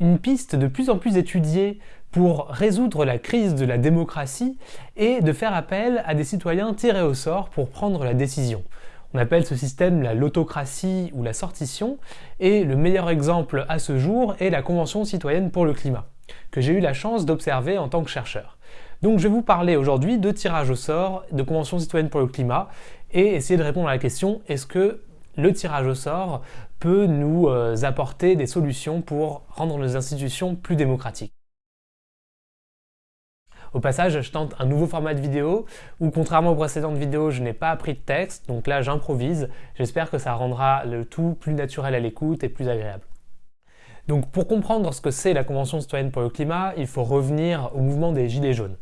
une piste de plus en plus étudiée pour résoudre la crise de la démocratie est de faire appel à des citoyens tirés au sort pour prendre la décision. On appelle ce système la l'autocratie ou la sortition, et le meilleur exemple à ce jour est la Convention citoyenne pour le climat, que j'ai eu la chance d'observer en tant que chercheur. Donc je vais vous parler aujourd'hui de tirage au sort, de Convention citoyenne pour le climat, et essayer de répondre à la question est-ce que le tirage au sort peut nous euh, apporter des solutions pour rendre nos institutions plus démocratiques. Au passage, je tente un nouveau format de vidéo où, contrairement aux précédentes vidéos, je n'ai pas appris de texte, donc là j'improvise. J'espère que ça rendra le tout plus naturel à l'écoute et plus agréable. Donc pour comprendre ce que c'est la Convention citoyenne pour le climat, il faut revenir au mouvement des Gilets jaunes.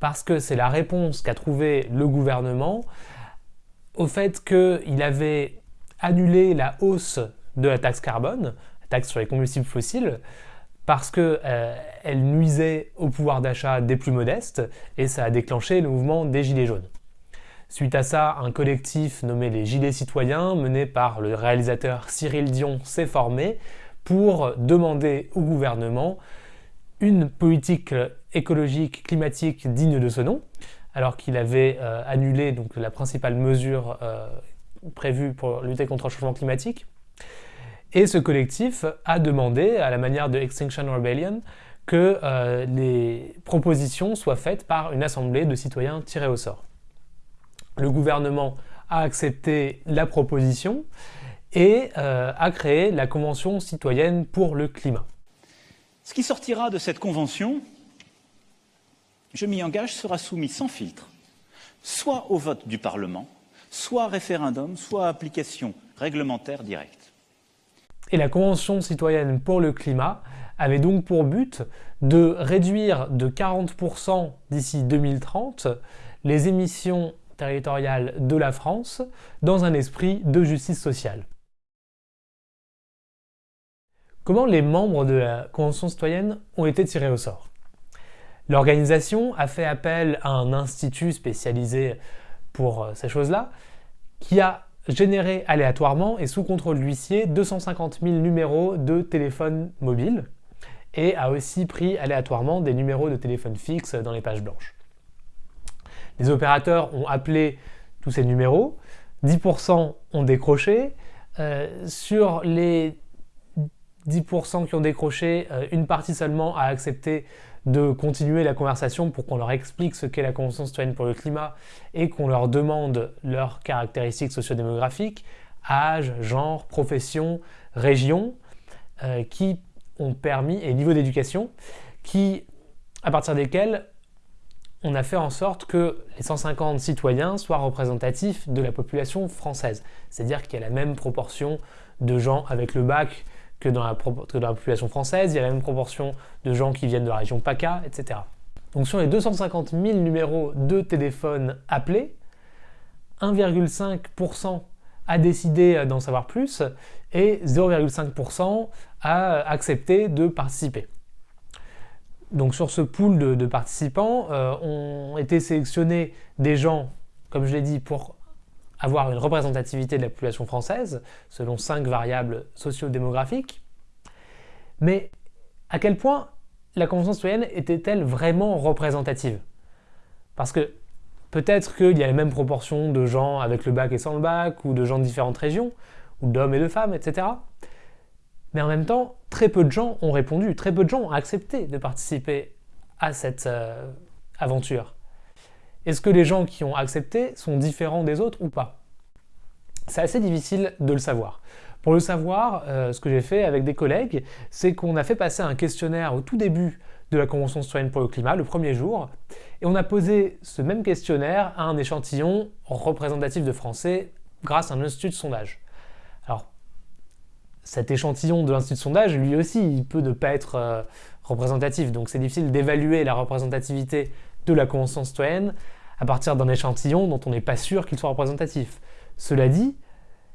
Parce que c'est la réponse qu'a trouvé le gouvernement au fait qu'il avait annulé la hausse de la taxe carbone, taxe sur les combustibles fossiles, parce qu'elle euh, nuisait au pouvoir d'achat des plus modestes et ça a déclenché le mouvement des Gilets jaunes. Suite à ça, un collectif nommé les Gilets citoyens, mené par le réalisateur Cyril Dion, s'est formé pour demander au gouvernement une politique écologique climatique digne de ce nom, alors qu'il avait euh, annulé donc, la principale mesure euh, prévue pour lutter contre le changement climatique. Et ce collectif a demandé, à la manière de Extinction Rebellion, que euh, les propositions soient faites par une assemblée de citoyens tirés au sort. Le gouvernement a accepté la proposition et euh, a créé la Convention citoyenne pour le climat. Ce qui sortira de cette convention, je m'y engage, sera soumis sans filtre, soit au vote du Parlement, soit référendum, soit application réglementaire directe. Et la Convention citoyenne pour le climat avait donc pour but de réduire de 40% d'ici 2030 les émissions territoriales de la France dans un esprit de justice sociale. Comment les membres de la Convention citoyenne ont été tirés au sort? L'organisation a fait appel à un institut spécialisé pour euh, ces choses-là, qui a générer aléatoirement et sous contrôle de l'huissier 250 000 numéros de téléphone mobile et a aussi pris aléatoirement des numéros de téléphone fixe dans les pages blanches. Les opérateurs ont appelé tous ces numéros, 10% ont décroché. Euh, sur les 10% qui ont décroché, euh, une partie seulement a accepté de continuer la conversation pour qu'on leur explique ce qu'est la Convention citoyenne pour le climat et qu'on leur demande leurs caractéristiques sociodémographiques, âge, genre, profession, région, euh, qui ont permis, et niveau d'éducation, qui, à partir desquels on a fait en sorte que les 150 citoyens soient représentatifs de la population française. C'est-à-dire qu'il y a la même proportion de gens avec le bac que dans, la, population française, il y a la même proportion de gens qui viennent de la région PACA, etc. Donc sur les 250 000 numéros de téléphone appelés, 1,5% a décidé d'en savoir plus et 0,5% a accepté de participer. Donc sur ce pool de, participants, euh, ont été sélectionnés des gens, comme je l'ai dit, pour avoir une représentativité de la population française, selon cinq variables socio-démographiques. Mais à quel point la Convention citoyenne était-elle vraiment représentative? Parce que peut-être qu'il y a les mêmes proportions de gens avec le bac et sans le bac, ou de gens de différentes régions, ou d'hommes et de femmes, etc. Mais en même temps, très peu de gens ont répondu, très peu de gens ont accepté de participer à cette euh, aventure. Est-ce que les gens qui ont accepté sont différents des autres ou pas? C'est assez difficile de le savoir. Pour le savoir, euh, ce que j'ai fait avec des collègues, c'est qu'on a fait passer un questionnaire au tout début de la Convention citoyenne pour le climat, le premier jour, et on a posé ce même questionnaire à un échantillon représentatif de Français grâce à un institut de sondage. Alors, cet échantillon de l'institut de sondage, lui aussi, il peut ne pas être euh, représentatif, donc c'est difficile d'évaluer la représentativité de la Convention citoyenne à partir d'un échantillon dont on n'est pas sûr qu'il soit représentatif. Cela dit,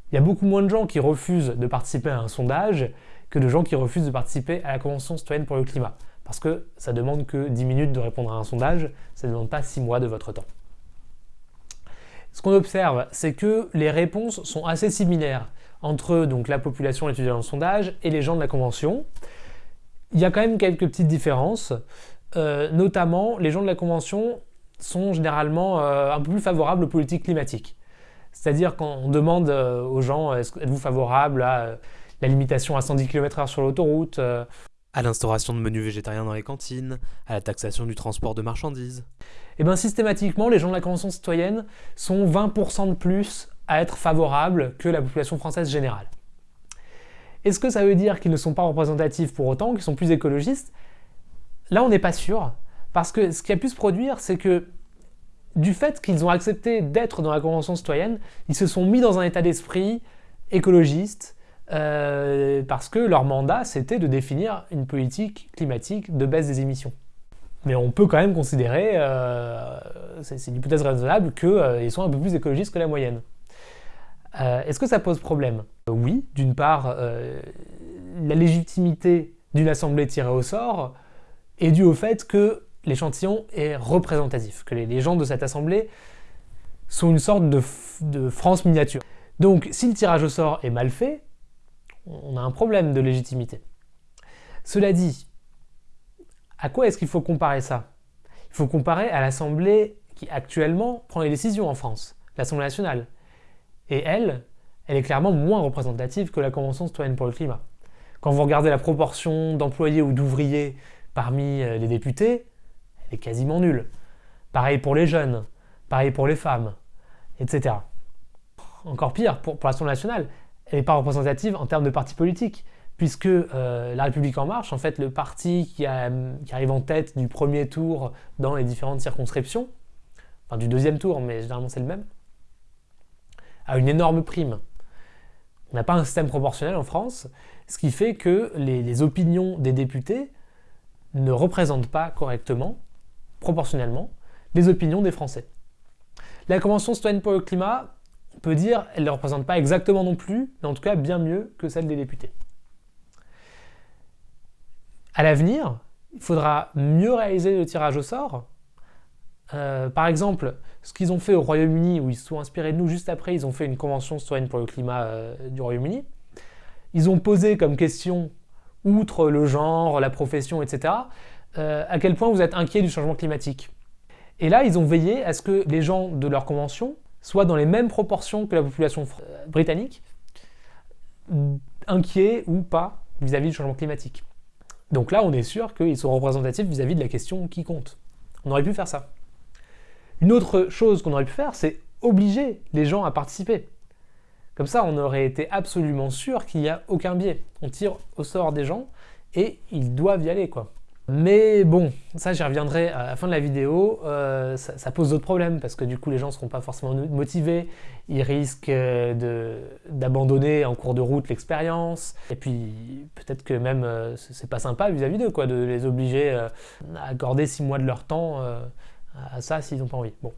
il y a beaucoup moins de gens qui refusent de participer à un sondage que de gens qui refusent de participer à la Convention citoyenne pour le climat. Parce que ça demande que 10 minutes de répondre à un sondage, ça ne demande pas 6 mois de votre temps. Ce qu'on observe, c'est que les réponses sont assez similaires entre donc, la population étudiée dans le sondage et les gens de la Convention, Il y a quand même quelques petites différences, euh, notamment les gens de la Convention sont généralement euh, un peu plus favorables aux politiques climatiques. C'est-à-dire quand on demande euh, aux gens êtes-vous favorable à la limitation à 110 km/h sur l'autoroute à l'instauration de menus végétariens dans les cantines, à la taxation du transport de marchandises? Et eh bien systématiquement, les gens de la Convention citoyenne sont 20% de plus à être favorables que la population française générale. Est-ce que ça veut dire qu'ils ne sont pas représentatifs pour autant, qu'ils sont plus écologistes? Là, on n'est pas sûr, parce que ce qui a pu se produire, c'est que du fait qu'ils ont accepté d'être dans la Convention citoyenne, ils se sont mis dans un état d'esprit écologiste, euh, parce que leur mandat, c'était de définir une politique climatique de baisse des émissions. Mais on peut quand même considérer, euh, c'est une hypothèse raisonnable, qu'ils euh, sont un peu plus écologistes que la moyenne. Est-ce que ça pose problème? Oui, d'une part, la légitimité d'une assemblée tirée au sort est due au fait que l'échantillon est représentatif, que les, gens de cette assemblée sont une sorte de France miniature. Donc si le tirage au sort est mal fait, on a un problème de légitimité. Cela dit, à quoi est-ce qu'il faut comparer ça? Il faut comparer à l'Assemblée qui actuellement prend les décisions en France, l'Assemblée nationale. Et elle, elle est clairement moins représentative que la Convention citoyenne pour le climat. Quand vous regardez la proportion d'employés ou d'ouvriers parmi euh, les députés, est quasiment nulle. Pareil pour les jeunes, pareil pour les femmes, etc. Encore pire, pour, pour l'Assemblée nationale, elle n'est pas représentative en termes de parti politique, puisque euh, La République En Marche, en fait, le parti qui, arrive en tête du premier tour dans les différentes circonscriptions, enfin du deuxième tour, mais généralement c'est le même, a une énorme prime. On n'a pas un système proportionnel en France, ce qui fait que les opinions des députés ne représentent pas correctement, proportionnellement, les opinions des Français. La Convention citoyenne pour le climat, on peut dire elle ne représente pas exactement non plus, mais en tout cas bien mieux que celle des députés. À l'avenir, il faudra mieux réaliser le tirage au sort. Euh, par exemple, ce qu'ils ont fait au Royaume-Uni, où ils se sont inspirés de nous juste après, ils ont fait une convention citoyenne pour le climat euh, du Royaume-Uni. Ils ont posé comme question, outre le genre, la profession, etc., euh, à quel point vous êtes inquiet du changement climatique. Et là, ils ont veillé à ce que les gens de leur convention soit dans les mêmes proportions que la population britannique, inquiets ou pas vis-à-vis du changement climatique. Donc là, on est sûr qu'ils sont représentatifs vis-à-vis de la question qui compte. On aurait pu faire ça. Une autre chose qu'on aurait pu faire, c'est obliger les gens à participer. Comme ça, on aurait été absolument sûr qu'il n'y a aucun biais. On tire au sort des gens et ils doivent y aller, quoi. Mais bon, ça j'y reviendrai à la fin de la vidéo, euh, ça, pose d'autres problèmes parce que du coup les gens ne seront pas forcément motivés, ils risquent euh, d'abandonner en cours de route l'expérience, et puis peut-être que même euh, c'est pas sympa vis-à-vis d'eux quoi, de les obliger à accorder six mois de leur temps à ça s'ils n'ont pas envie. Bon.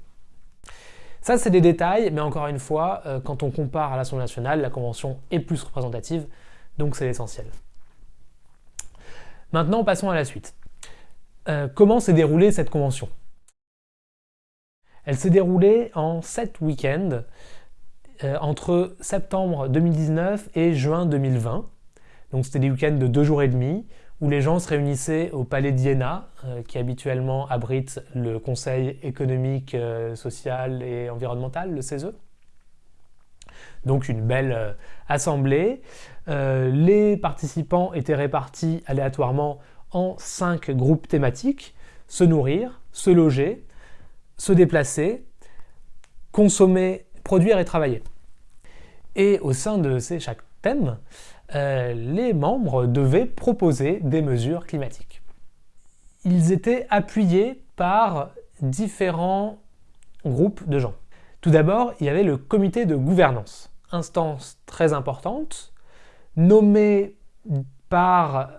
Ça c'est des détails, mais encore une fois, quand on compare à l'Assemblée nationale, la Convention est plus représentative, donc c'est l'essentiel. Maintenant passons à la suite. Euh, comment s'est déroulée cette convention? Elle s'est déroulée en 7 week-ends euh, entre septembre 2019 et juin 2020. Donc c'était des week-ends de deux jours et demi où les gens se réunissaient au palais d'Iéna, euh, qui habituellement abrite le Conseil économique, social et environnemental, le CESE. Donc une belle assemblée. les participants étaient répartis aléatoirement en cinq groupes thématiques, se nourrir, se loger, se déplacer, consommer, produire et travailler. Et au sein de ces chaque thème, euh, les membres devaient proposer des mesures climatiques. Ils étaient appuyés par différents groupes de gens. Tout d'abord, il y avait le comité de gouvernance, instance très importante, nommée par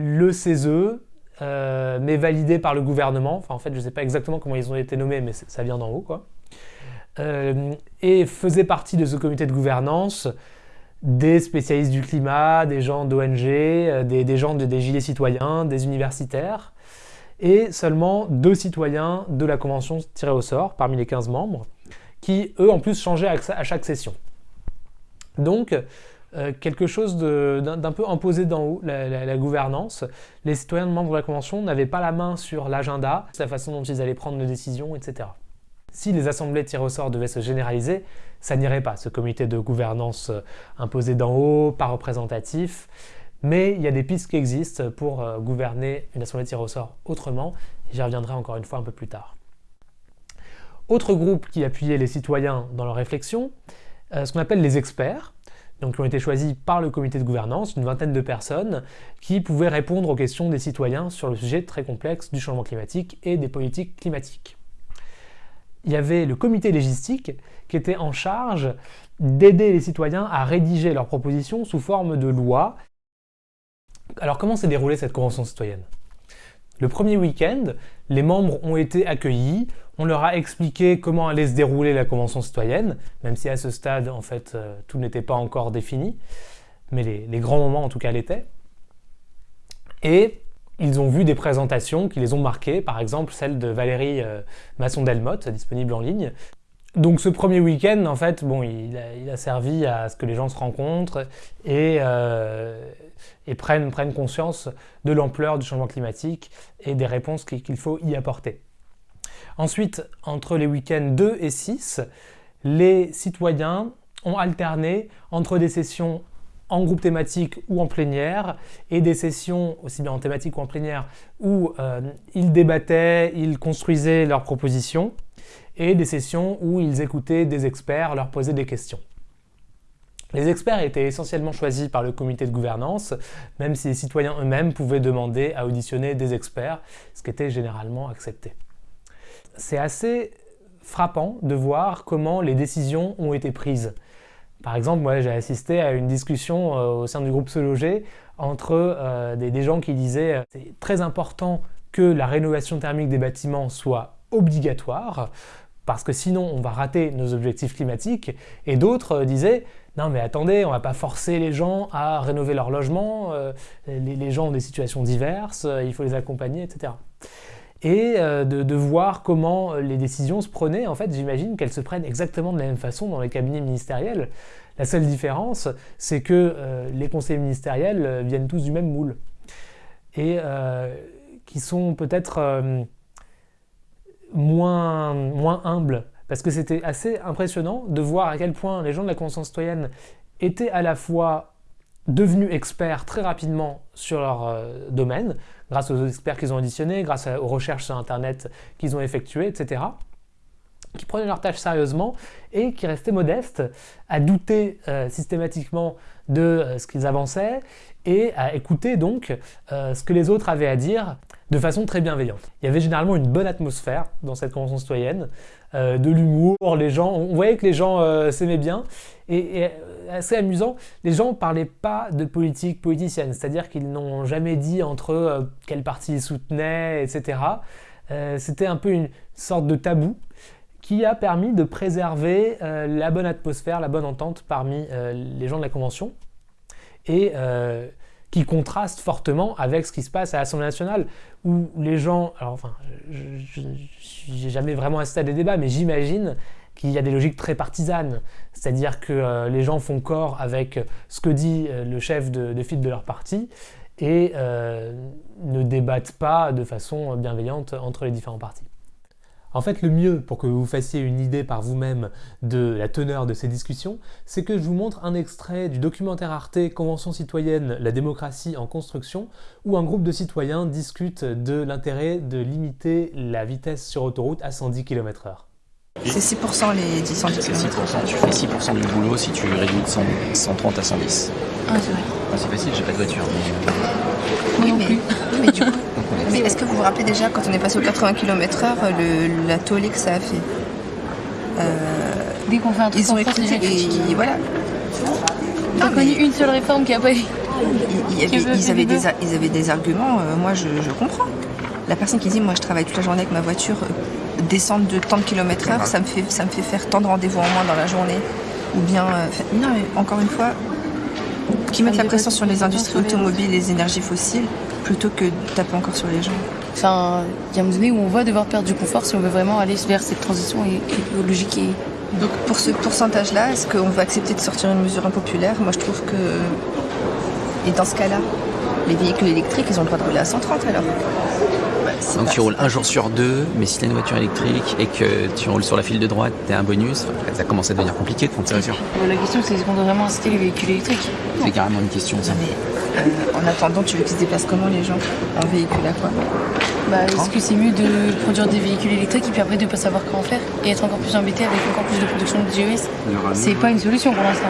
le CESE, euh, mais validé par le gouvernement. Enfin, en fait, je ne sais pas exactement comment ils ont été nommés, mais ça vient d'en haut, quoi. Euh, et faisait partie de ce comité de gouvernance des spécialistes du climat, des gens d'ONG, euh, des, gens de, des gilets citoyens, des universitaires, et seulement deux citoyens de la convention tirés au sort, parmi les 15 membres, qui, eux, en plus, changeaient à chaque session. Donc, euh, quelque chose d'un peu imposé d'en haut, la, gouvernance. Les citoyens membres de la Convention n'avaient pas la main sur l'agenda, la façon dont ils allaient prendre les décisions, etc. Si les assemblées tirées au sort devaient se généraliser, ça n'irait pas, ce comité de gouvernance euh, imposé d'en haut, pas représentatif. Mais il y a des pistes qui existent pour euh, gouverner une assemblée tirée au sort autrement. J'y reviendrai encore une fois un peu plus tard. Autre groupe qui appuyait les citoyens dans leur réflexion, ce qu'on appelle les experts, donc qui ont été choisis par le comité de gouvernance, une vingtaine de personnes, qui pouvaient répondre aux questions des citoyens sur le sujet très complexe du changement climatique et des politiques climatiques. Il y avait le comité légistique qui était en charge d'aider les citoyens à rédiger leurs propositions sous forme de loi. Alors comment s'est déroulée cette convention citoyenne? Le premier week-end, les membres ont été accueillis, on leur a expliqué comment allait se dérouler la Convention citoyenne, même si à ce stade, en fait, euh, tout n'était pas encore défini, mais les, grands moments, en tout cas, l'étaient. Et ils ont vu des présentations qui les ont marquées, par exemple celle de Valérie euh, Masson-Delmotte, disponible en ligne. Donc ce premier week-end, en fait, bon, il a, servi à ce que les gens se rencontrent et, euh, prennent, prennent conscience de l'ampleur du changement climatique et des réponses qu'il faut y apporter. Ensuite, entre les week-ends 2 et 6, les citoyens ont alterné entre des sessions en groupe thématique ou en plénière, et des sessions, aussi bien en thématique ou en plénière, où euh, ils débattaient, ils construisaient leurs propositions, et des sessions où ils écoutaient des experts, leur posaient des questions. Les experts étaient essentiellement choisis par le comité de gouvernance, même si les citoyens eux-mêmes pouvaient demander à auditionner des experts, ce qui était généralement accepté c'est assez frappant de voir comment les décisions ont été prises. Par exemple, moi j'ai assisté à une discussion euh, au sein du groupe Se Loger entre euh, des, gens qui disaient euh, c'est très important que la rénovation thermique des bâtiments soit obligatoire parce que sinon on va rater nos objectifs climatiques et d'autres disaient non mais attendez, on va pas forcer les gens à rénover leur logement, les, gens ont des situations diverses, il faut les accompagner, etc et euh, de, voir comment euh, les décisions se prenaient. En fait, j'imagine qu'elles se prennent exactement de la même façon dans les cabinets ministériels. La seule différence, c'est que euh, les conseillers ministériels viennent tous du même moule et qui sont peut-être moins, moins humbles. Parce que c'était assez impressionnant de voir à quel point les gens de la Convention citoyenne étaient à la fois devenus experts très rapidement sur leur domaine, grâce aux experts qu'ils ont auditionnés, grâce aux recherches sur Internet qu'ils ont effectuées, etc., qui prenaient leur tâche sérieusement et qui restaient modestes, à douter euh, systématiquement de euh, ce qu'ils avançaient et à écouter donc euh, ce que les autres avaient à dire de façon très bienveillante. Il y avait généralement une bonne atmosphère dans cette convention citoyenne, de l'humour, les gens, on voyait que les gens s'aimaient bien. Et, et assez amusant, les gens ne parlaient pas de politique politicienne, c'est-à-dire qu'ils n'ont jamais dit entre eux euh, quel parti ils soutenaient, etc. Euh, c'était un peu une sorte de tabou qui a permis de préserver euh, la bonne atmosphère, la bonne entente parmi les gens de la Convention, et qui contraste fortement avec ce qui se passe à l'Assemblée nationale, où les gens, alors enfin, je n'ai jamais vraiment assisté à des débats, mais j'imagine qu'il y a des logiques très partisanes, c'est-à-dire que euh, les gens font corps avec ce que dit euh, le chef de, file de leur parti et euh, ne débattent pas de façon bienveillante entre les différents partis. En fait, le mieux pour que vous fassiez une idée par vous-même de la teneur de ces discussions, c'est que je vous montre un extrait du documentaire Arte Convention citoyenne La démocratie en construction, où un groupe de citoyens discute de l'intérêt de limiter la vitesse sur autoroute à 110 km/h. C'est 6% les 10 km. C'est 6%. Tu fais 6% du boulot si tu réduis de 130 à 110. Ah, c'est vrai. C'est facile, j'ai pas de voiture. Oui, mais, mais du coup. mais est-ce que vous vous rappelez déjà, quand on est passé aux 80 km/h, la tollée que ça a fait euh, Dès qu'on fait un truc Ils ont écouté et voilà. J'ai connu une seule réforme qui a pas eu. Ils, avaient, des, ils avaient des arguments, euh, moi je, je comprends. La personne qui dit, moi je travaille toute la journée avec ma voiture, descendre de tant de kilomètres heure, ça me fait, ça me fait faire tant de rendez-vous en moins dans la journée. Ou bien, euh, non, encore une fois, qui mettent la pression sur les industries automobiles et les énergies fossiles plutôt que de taper encore sur les gens. Enfin, il y a un moment donné où on va devoir perdre du confort si on veut vraiment aller vers cette transition écologique et Donc pour ce pourcentage-là, est-ce qu'on va accepter de sortir une mesure impopulaire? Moi je trouve que... Et dans ce cas-là, les véhicules électriques, ils ont le droit de rouler à 130 alors Donc tu roules un jour sur deux, mais si tu as une voiture électrique et que tu roules sur la file de droite, tu as un bonus, ça commence à devenir compliqué de prendre sa voiture. La question c'est est-ce qu'on doit vraiment inciter les véhicules électriques? C'est carrément une question ça. Mais euh, en attendant, tu veux qu'ils se déplacent comment les gens? En véhicule à quoi? Bah, Est-ce que c'est mieux de produire des véhicules électriques et puis après de ne pas savoir comment faire et être encore plus embêté avec encore plus de production de GES C'est pas une solution pour l'instant.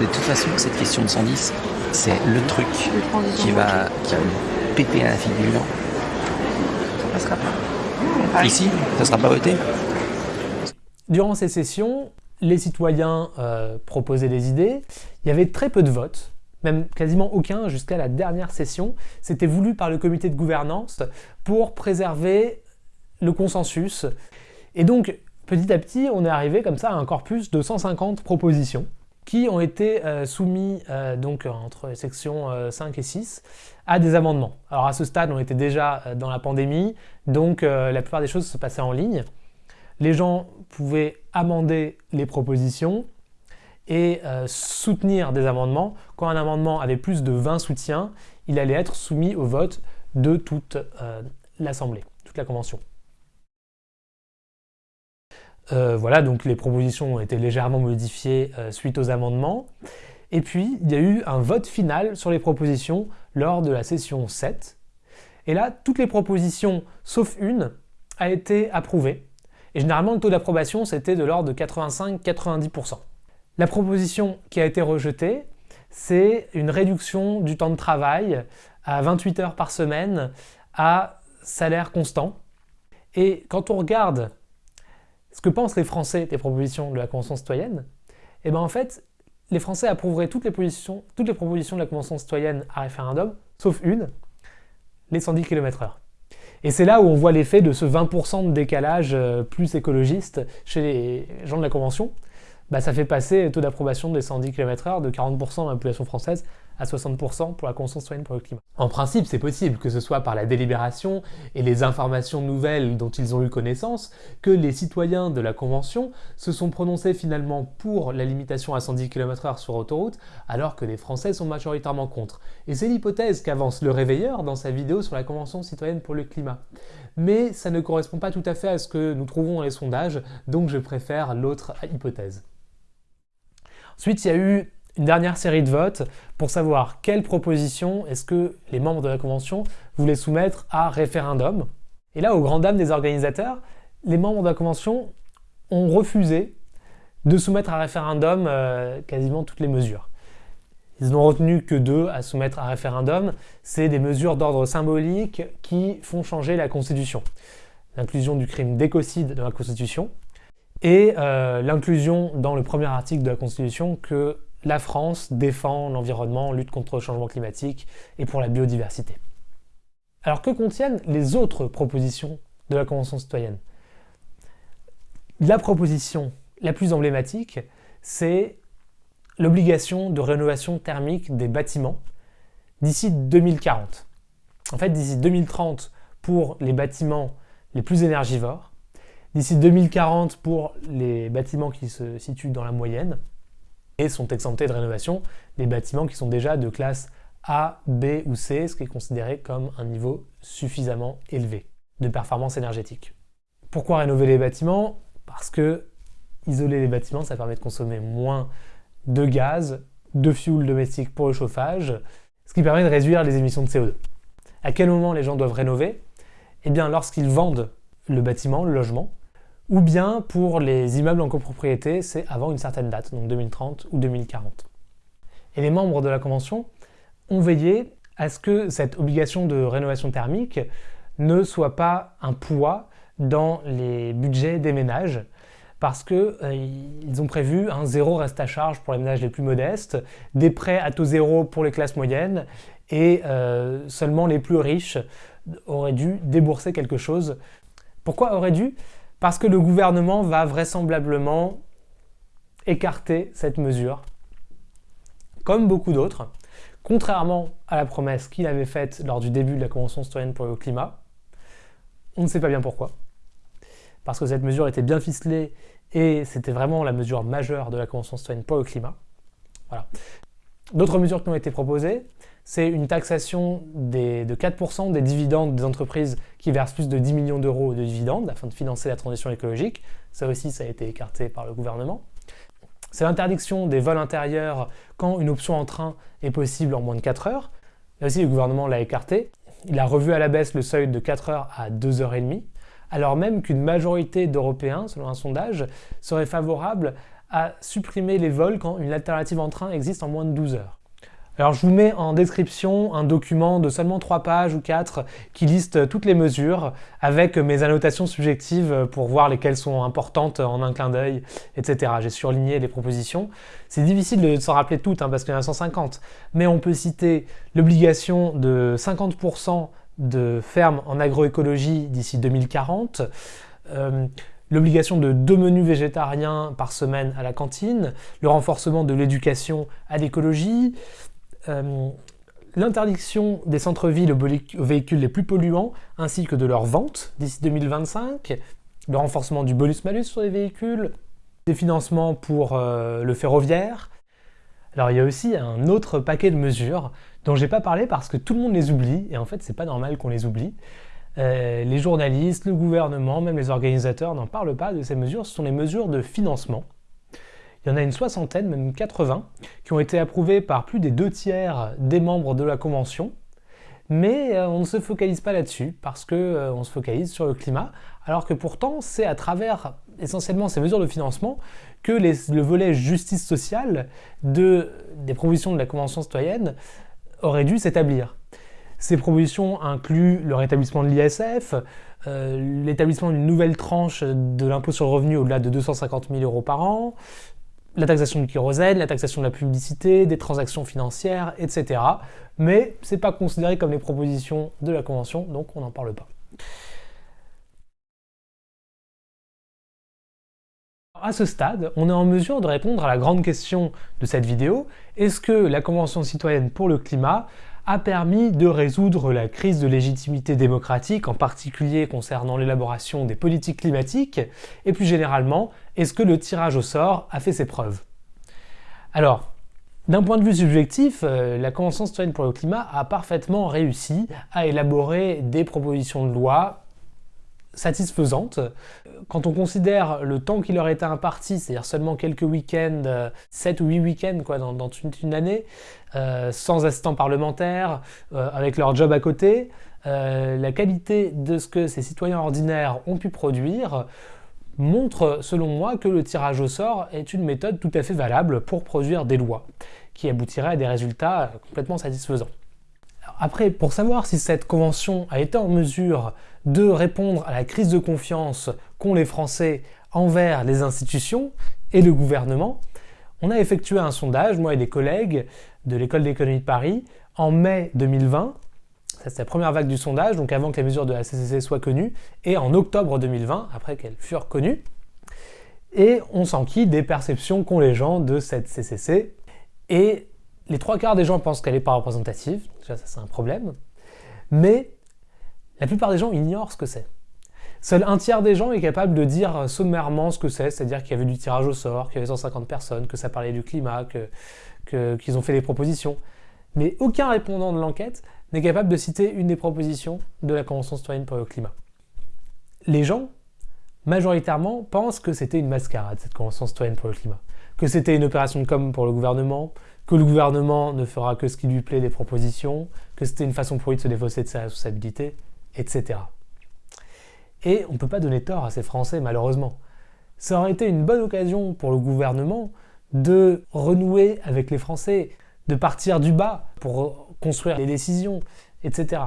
De toute façon, cette question de 110, c'est le truc qui va, qui va péter à la figure. Ça passera pas. Ici, ça sera pas voté Durant ces sessions, les citoyens euh, proposaient des idées. Il y avait très peu de votes, même quasiment aucun jusqu'à la dernière session. C'était voulu par le comité de gouvernance pour préserver le consensus. Et donc, petit à petit, on est arrivé comme ça à un corpus de 150 propositions qui ont été euh, soumis euh, donc entre sections 5 et 6 à des amendements. Alors à ce stade, on était déjà dans la pandémie, donc la plupart des choses se passaient en ligne. Les gens pouvaient amender les propositions et soutenir des amendements. Quand un amendement avait plus de 20 soutiens, il allait être soumis au vote de toute l'Assemblée, toute la Convention. Euh, voilà, donc les propositions ont été légèrement modifiées euh, suite aux amendements. Et puis, il y a eu un vote final sur les propositions lors de la session 7. Et là, toutes les propositions, sauf une, a été approuvée. Et généralement, le taux d'approbation, c'était de l'ordre de 85-90%. La proposition qui a été rejetée, c'est une réduction du temps de travail à 28 heures par semaine à salaire constant. Et quand on regarde ce que pensent les Français des propositions de la Convention citoyenne, eh bien en fait, les Français approuveraient toutes les, propositions de la Convention citoyenne à référendum, sauf une, les 110 km/h. Et c'est là où on voit l'effet de ce 20% de décalage euh, plus écologiste chez les gens de la Convention. Bah, ça fait passer le taux d'approbation des 110 km/h de 40% de la population française à 60% pour la Convention citoyenne pour le climat. En principe, c'est possible, que ce soit par la délibération et les informations nouvelles dont ils ont eu connaissance, que les citoyens de la Convention se sont prononcés finalement pour la limitation à 110 km/h sur autoroute, alors que les Français sont majoritairement contre. Et c'est l'hypothèse qu'avance le réveilleur dans sa vidéo sur la Convention citoyenne pour le climat. Mais ça ne correspond pas tout à fait à ce que nous trouvons dans les sondages, donc je préfère l'autre hypothèse. Ensuite, il y a eu une dernière série de votes pour savoir quelle proposition est-ce que les membres de la Convention voulaient soumettre à référendum. Et là, au grand dam des organisateurs, les membres de la Convention ont refusé de soumettre à référendum euh, quasiment toutes les mesures. Ils n'ont retenu que deux à soumettre à référendum. C'est des mesures d'ordre symbolique qui font changer la Constitution. L'inclusion du crime d'écocide dans la Constitution et euh, l'inclusion dans le premier article de la Constitution que la France défend l'environnement, lutte contre le changement climatique et pour la biodiversité. Alors que contiennent les autres propositions de la Convention citoyenne? La proposition la plus emblématique, c'est l'obligation de rénovation thermique des bâtiments d'ici 2040. En fait, d'ici 2030 pour les bâtiments les plus énergivores, d'ici 2040 pour les bâtiments qui se situent dans la moyenne, et sont exemptés de rénovation des bâtiments qui sont déjà de classe A, B ou C, ce qui est considéré comme un niveau suffisamment élevé de performance énergétique. Pourquoi rénover les bâtiments? Parce que isoler les bâtiments, ça permet de consommer moins de gaz, de fuel domestique pour le chauffage, ce qui permet de réduire les émissions de CO2. À quel moment les gens doivent rénover? Eh bien lorsqu'ils vendent le bâtiment, le logement, ou bien pour les immeubles en copropriété, c'est avant une certaine date, donc 2030 ou 2040. Et les membres de la Convention ont veillé à ce que cette obligation de rénovation thermique ne soit pas un poids dans les budgets des ménages, parce qu'ils euh, ont prévu un zéro reste à charge pour les ménages les plus modestes, des prêts à taux zéro pour les classes moyennes, et euh, seulement les plus riches auraient dû débourser quelque chose. Pourquoi auraient dû? Parce que le gouvernement va vraisemblablement écarter cette mesure, comme beaucoup d'autres, contrairement à la promesse qu'il avait faite lors du début de la Convention citoyenne pour le climat. On ne sait pas bien pourquoi. Parce que cette mesure était bien ficelée et c'était vraiment la mesure majeure de la Convention citoyenne pour le climat. Voilà. D'autres mesures qui ont été proposées, c'est une taxation de 4% des dividendes des entreprises qui versent plus de 10 millions d'euros de dividendes afin de financer la transition écologique. Ça aussi, ça a été écarté par le gouvernement. C'est l'interdiction des vols intérieurs quand une option en train est possible en moins de 4 heures. Là aussi, le gouvernement l'a écarté. Il a revu à la baisse le seuil de 4 heures à 2 heures et demie, alors même qu'une majorité d'Européens, selon un sondage, serait favorable à supprimer les vols quand une alternative en train existe en moins de 12 heures. Alors je vous mets en description un document de seulement 3 pages ou 4 qui liste toutes les mesures avec mes annotations subjectives pour voir lesquelles sont importantes en un clin d'œil, etc. J'ai surligné les propositions. C'est difficile de s'en rappeler toutes hein, parce qu'il y en a 150, mais on peut citer l'obligation de 50% de fermes en agroécologie d'ici 2040, euh, l'obligation de deux menus végétariens par semaine à la cantine, le renforcement de l'éducation à l'écologie, euh, l'interdiction des centres-villes aux véhicules les plus polluants, ainsi que de leur vente d'ici 2025, le renforcement du bonus-malus sur les véhicules, des financements pour euh, le ferroviaire. Alors il y a aussi un autre paquet de mesures dont j'ai pas parlé parce que tout le monde les oublie, et en fait c'est pas normal qu'on les oublie. Euh, les journalistes, le gouvernement, même les organisateurs n'en parlent pas de ces mesures, ce sont les mesures de financement. Il y en a une soixantaine, même 80, qui ont été approuvées par plus des deux tiers des membres de la Convention. Mais euh, on ne se focalise pas là-dessus, parce qu'on euh, se focalise sur le climat, alors que pourtant c'est à travers essentiellement ces mesures de financement que le volet justice sociale de, des propositions de la Convention citoyenne aurait dû s'établir. Ces propositions incluent le rétablissement de l'ISF, euh, l'établissement d'une nouvelle tranche de l'impôt sur le revenu au-delà de 250 000 euros par an, la taxation du kérosène, la taxation de la publicité, des transactions financières, etc. Mais ce n'est pas considéré comme les propositions de la Convention, donc on n'en parle pas. À ce stade, on est en mesure de répondre à la grande question de cette vidéo, est-ce que la Convention citoyenne pour le climat a permis de résoudre la crise de légitimité démocratique, en particulier concernant l'élaboration des politiques climatiques, et plus généralement, est-ce que le tirage au sort a fait ses preuves? Alors, d'un point de vue subjectif, euh, la Convention citoyenne pour le climat a parfaitement réussi à élaborer des propositions de loi satisfaisante. Quand on considère le temps qui leur était imparti, c'est-à-dire seulement quelques week-ends, 7 euh, ou 8 week-ends quoi, dans, une, année, euh, sans assistants parlementaires, euh, avec leur job à côté, la qualité de ce que ces citoyens ordinaires ont pu produire montre, selon moi, que le tirage au sort est une méthode tout à fait valable pour produire des lois, qui aboutiraient à des résultats complètement satisfaisants. Après, pour savoir si cette convention a été en mesure de répondre à la crise de confiance qu'ont les Français envers les institutions et le gouvernement, on a effectué un sondage, moi et des collègues de l'École d'économie de Paris, en mai 2020. C'est la première vague du sondage, donc avant que les mesures de la CCC soient connues, et en octobre 2020, après qu'elles furent connues. Et on s'enquille des perceptions qu'ont les gens de cette CCC. Et les trois quarts des gens pensent qu'elle n'est pas représentative, déjà ça c'est un problème, mais la plupart des gens ignorent ce que c'est. Seul un tiers des gens est capable de dire sommairement ce que c'est, c'est-à-dire qu'il y avait du tirage au sort, qu'il y avait 150 personnes, que ça parlait du climat, qu'ils ont fait des propositions. Mais aucun répondant de l'enquête n'est capable de citer une des propositions de la Convention citoyenne pour le climat. Les gens, majoritairement, pensent que c'était une mascarade, cette Convention citoyenne pour le climat. Que c'était une opération de com pour le gouvernement, que le gouvernement ne fera que ce qui lui plaît des propositions, que c'était une façon pour lui de se défausser de sa responsabilité, etc. Et on ne peut pas donner tort à ces Français, malheureusement. Ça aurait été une bonne occasion pour le gouvernement de renouer avec les Français, de partir du bas pour construire les décisions, etc.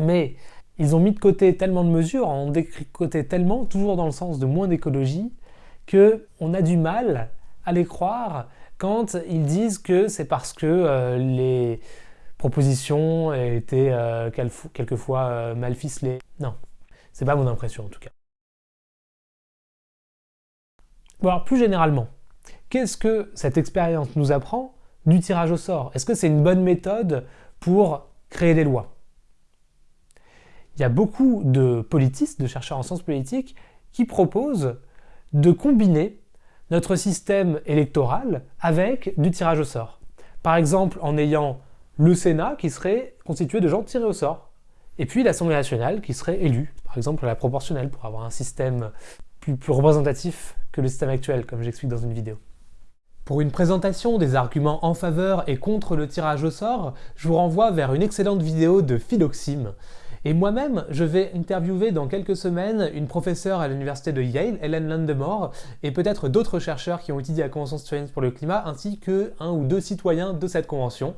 Mais ils ont mis de côté tellement de mesures, ont détricoté tellement, toujours dans le sens de moins d'écologie, qu'on a du mal à les croire quand ils disent que c'est parce que euh, les propositions étaient euh, quelquefois euh, mal ficelées. Non, c'est pas mon impression en tout cas. Alors plus généralement, qu'est-ce que cette expérience nous apprend du tirage au sort? Est-ce que c'est une bonne méthode pour créer des lois? Il y a beaucoup de politistes, de chercheurs en sciences politiques, qui proposent de combiner notre système électoral avec du tirage au sort. Par exemple, en ayant le Sénat qui serait constitué de gens tirés au sort, et puis l'Assemblée nationale qui serait élue, par exemple la proportionnelle, pour avoir un système plus, représentatif que le système actuel, comme j'explique dans une vidéo. Pour une présentation des arguments en faveur et contre le tirage au sort, je vous renvoie vers une excellente vidéo de Philoxime. Et moi-même, je vais interviewer dans quelques semaines une professeure à l'université de Yale, Hélène Landemore, et peut-être d'autres chercheurs qui ont étudié la Convention citoyenne pour le climat, ainsi que un ou deux citoyens de cette convention.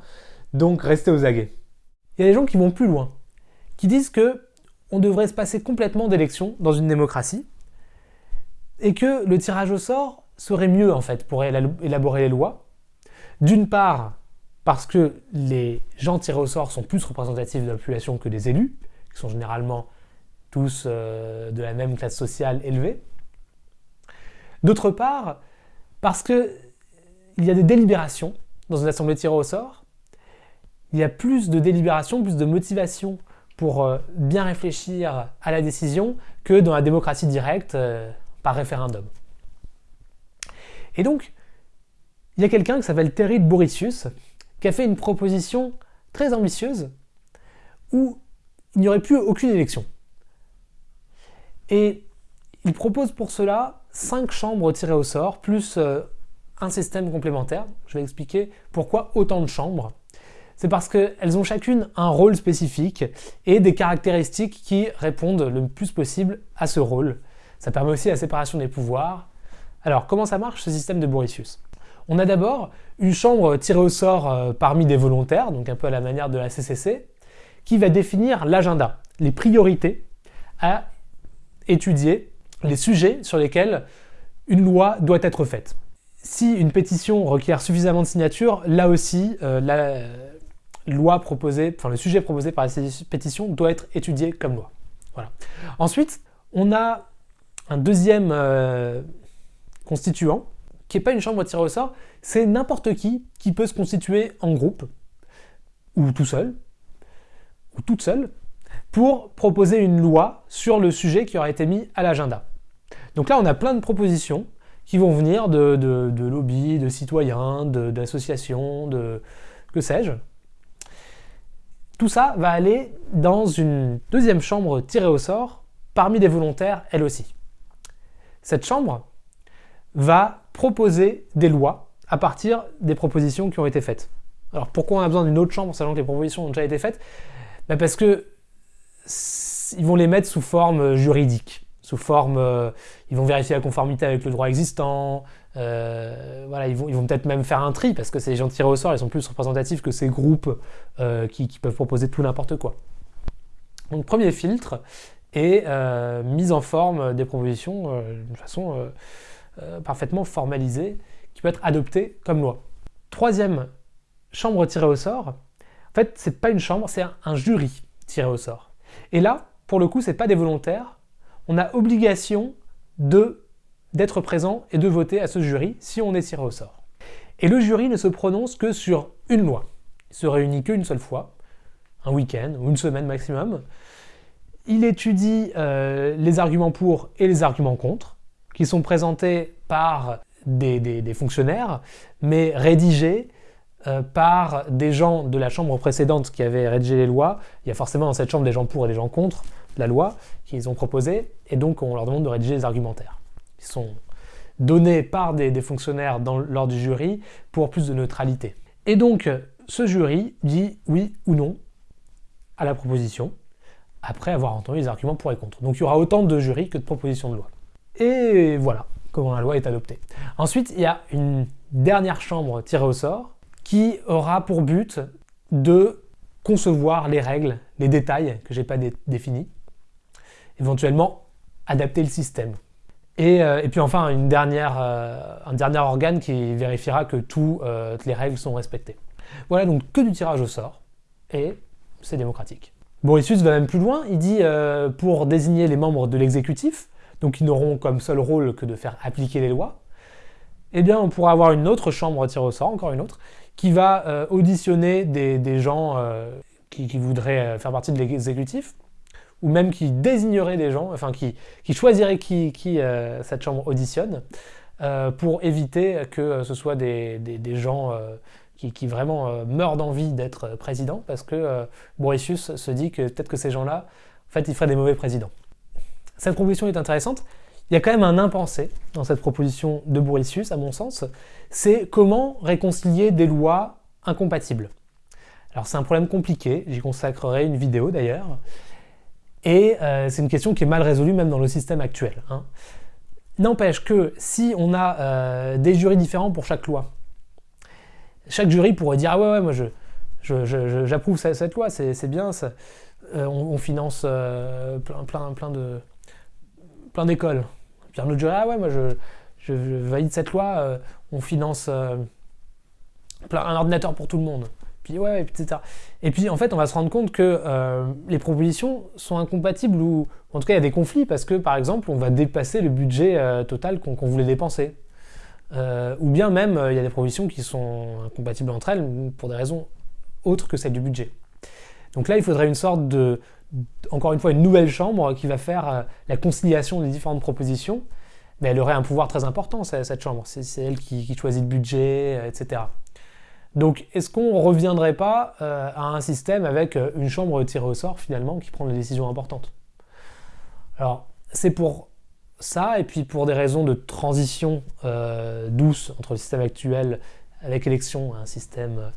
Donc restez aux aguets. Il y a des gens qui vont plus loin, qui disent que on devrait se passer complètement d'élections dans une démocratie, et que le tirage au sort serait mieux en fait pour élaborer les lois. D'une part, parce que les gens tirés au sort sont plus représentatifs de la population que les élus, qui sont généralement tous euh, de la même classe sociale élevée. D'autre part, parce qu'il y a des délibérations dans une assemblée tirée au sort, il y a plus de délibérations, plus de motivation pour euh, bien réfléchir à la décision que dans la démocratie directe euh, par référendum. Et donc, il y a quelqu'un qui s'appelle Terry Borisius qui a fait une proposition très ambitieuse où il n'y aurait plus aucune élection. Et il propose pour cela cinq chambres tirées au sort, plus euh, un système complémentaire. Je vais expliquer pourquoi autant de chambres. C'est parce qu'elles ont chacune un rôle spécifique et des caractéristiques qui répondent le plus possible à ce rôle. Ça permet aussi la séparation des pouvoirs, alors, comment ça marche ce système de Borisius On a d'abord une chambre tirée au sort euh, parmi des volontaires, donc un peu à la manière de la CCC, qui va définir l'agenda, les priorités à étudier, les sujets sur lesquels une loi doit être faite. Si une pétition requiert suffisamment de signatures, là aussi, euh, la loi proposée, enfin le sujet proposé par la pétition doit être étudié comme loi. Voilà. Ensuite, on a un deuxième euh, constituant, qui n'est pas une chambre tirée au sort, c'est n'importe qui qui peut se constituer en groupe, ou tout seul, ou toute seule, pour proposer une loi sur le sujet qui aura été mis à l'agenda. Donc là, on a plein de propositions qui vont venir de, de, lobbies, de citoyens, d'associations, de, que sais-je. Tout ça va aller dans une deuxième chambre tirée au sort, parmi des volontaires, elle aussi. Cette chambre, va proposer des lois à partir des propositions qui ont été faites. Alors pourquoi on a besoin d'une autre chambre sachant que les propositions ont déjà été faites? Ben Parce que ils vont les mettre sous forme juridique, sous forme, euh, ils vont vérifier la conformité avec le droit existant, euh, voilà, ils vont, ils vont peut-être même faire un tri parce que ces gens tirés au sort, ils sont plus représentatifs que ces groupes euh, qui, peuvent proposer tout n'importe quoi. Donc premier filtre est mise en forme des propositions de façon euh, parfaitement formalisée qui peut être adoptée comme loi. Troisième chambre tirée au sort, en fait, c'est pas une chambre, c'est un, jury tiré au sort. Et là, pour le coup, c'est pas des volontaires. On a obligation de d'être présent et de voter à ce jury si on est tiré au sort. Et le jury ne se prononce que sur une loi. Il se réunit qu'une seule fois, un week-end ou une semaine maximum. Il étudie euh, les arguments pour et les arguments contre qui sont présentés par des, fonctionnaires, mais rédigés euh, par des gens de la chambre précédente qui avaient rédigé les lois. Il y a forcément dans cette chambre des gens pour et des gens contre la loi qu'ils ont proposée, et donc on leur demande de rédiger des argumentaires. Ils sont donnés par des, fonctionnaires lors du jury pour plus de neutralité. Et donc ce jury dit oui ou non à la proposition, après avoir entendu les arguments pour et contre. Donc il y aura autant de jurys que de propositions de loi. Et voilà comment la loi est adoptée. Ensuite, il y a une dernière chambre tirée au sort qui aura pour but de concevoir les règles, les détails que j'ai pas définis, éventuellement adapter le système. Et, euh, puis enfin, euh, un dernier organe qui vérifiera que euh, toutes les règles sont respectées. Voilà donc que du tirage au sort, et c'est démocratique. Borisius va même plus loin, il dit pour désigner les membres de l'exécutif, donc ils n'auront comme seul rôle que de faire appliquer les lois, eh bien on pourra avoir une autre chambre tirée au sort, encore une autre, qui va euh, auditionner des, gens euh, qui, voudraient euh, faire partie de l'exécutif, ou même qui désignerait des gens, enfin qui, choisirait qui, euh, cette chambre auditionne, euh, pour éviter que ce soit des, gens qui, vraiment meurent d'envie d'être président, parce que Borisius se dit que peut-être que ces gens-là, en fait, ils feraient des mauvais présidents. Cette proposition est intéressante. Il y a quand même un impensé dans cette proposition de Borisius, à mon sens, c'est comment réconcilier des lois incompatibles. Alors c'est un problème compliqué, j'y consacrerai une vidéo d'ailleurs, et euh, c'est une question qui est mal résolue même dans le système actuel. Hein. N'empêche que si on a euh, des jurys différents pour chaque loi, chaque jury pourrait dire ah ouais ouais moi j'approuve cette loi, c'est bien. Euh, on, finance plein, plein, plein plein d'écoles. Puis un autre jury, ah ouais, moi je, je, valide cette loi, on finance plein, un ordinateur pour tout le monde Et puis en fait, on va se rendre compte que euh, les propositions sont incompatibles ou en tout cas il y a des conflits parce que par exemple, on va dépasser le budget euh, total qu'on voulait dépenser. Euh, ou bien même, il y a des propositions qui sont incompatibles entre elles pour des raisons autres que celles du budget. Donc là, il faudrait une sorte de, encore une fois, une nouvelle chambre qui va faire la conciliation des différentes propositions. Mais elle aurait un pouvoir très important, cette chambre. C'est elle qui, choisit le budget, etc. Donc, est-ce qu'on ne reviendrait pas euh, à un système avec euh, une chambre tirée au sort, finalement, qui prend des décisions importantes? Alors, c'est pour ça, et puis pour des raisons de transition euh, douce entre le système actuel avec élection et un système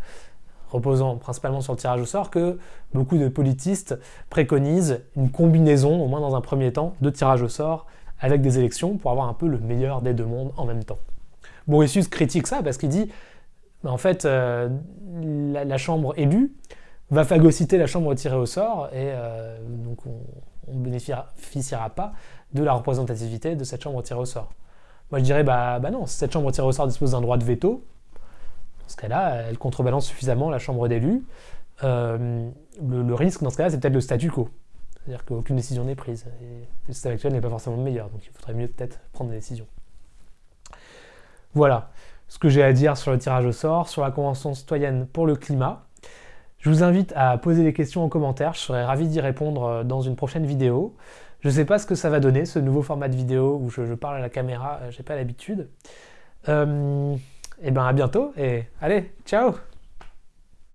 reposant principalement sur le tirage au sort, que beaucoup de politistes préconisent une combinaison, au moins dans un premier temps, de tirage au sort avec des élections pour avoir un peu le meilleur des deux mondes en même temps. Borisius critique ça parce qu'il dit en fait, euh, la, chambre élue va phagocyter la chambre tirée au sort et euh, donc on ne bénéficiera pas de la représentativité de cette chambre tirée au sort. Moi je dirais, bah, bah non, cette chambre tirée au sort dispose d'un droit de veto, dans ce cas-là, elle contrebalance suffisamment la chambre d'élus. Euh, le, risque dans ce cas-là, c'est peut-être le statu quo. C'est-à-dire qu'aucune décision n'est prise. Et le système actuel n'est pas forcément le meilleur, donc il faudrait mieux peut-être prendre des décisions. Voilà ce que j'ai à dire sur le tirage au sort, sur la Convention citoyenne pour le climat. Je vous invite à poser des questions en commentaire, je serais ravi d'y répondre euh, dans une prochaine vidéo. Je ne sais pas ce que ça va donner, ce nouveau format de vidéo où je, parle à la caméra, euh, j'ai pas l'habitude. Euh, et ben à bientôt et allez, ciao